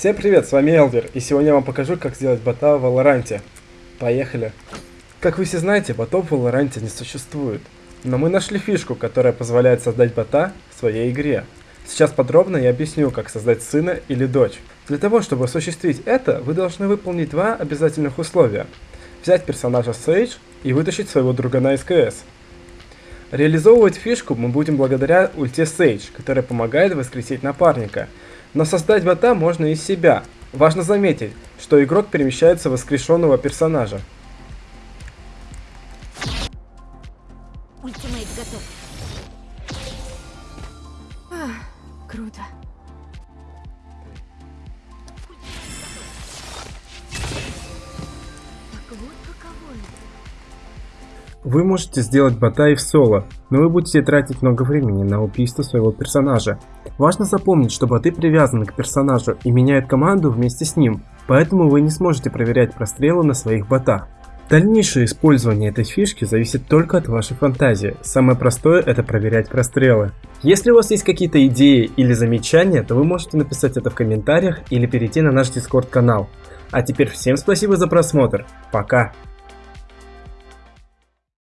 Всем привет, с вами Элвер, и сегодня я вам покажу, как сделать бота в Валоранте. Поехали! Как вы все знаете, ботов в Валоранте не существует. Но мы нашли фишку, которая позволяет создать бота в своей игре. Сейчас подробно я объясню, как создать сына или дочь. Для того, чтобы осуществить это, вы должны выполнить два обязательных условия. Взять персонажа Сейдж и вытащить своего друга на СКС. Реализовывать фишку мы будем благодаря ульте Сейдж, которая помогает воскресить напарника – но создать бота можно из себя. Важно заметить, что игрок перемещается в воскрешенного персонажа. Ультимейт готов. Ах, круто. Вы можете сделать бота и в соло, но вы будете тратить много времени на убийство своего персонажа. Важно запомнить, что боты привязаны к персонажу и меняют команду вместе с ним, поэтому вы не сможете проверять прострелы на своих ботах. Дальнейшее использование этой фишки зависит только от вашей фантазии. Самое простое это проверять прострелы. Если у вас есть какие-то идеи или замечания, то вы можете написать это в комментариях или перейти на наш дискорд канал. А теперь всем спасибо за просмотр. Пока.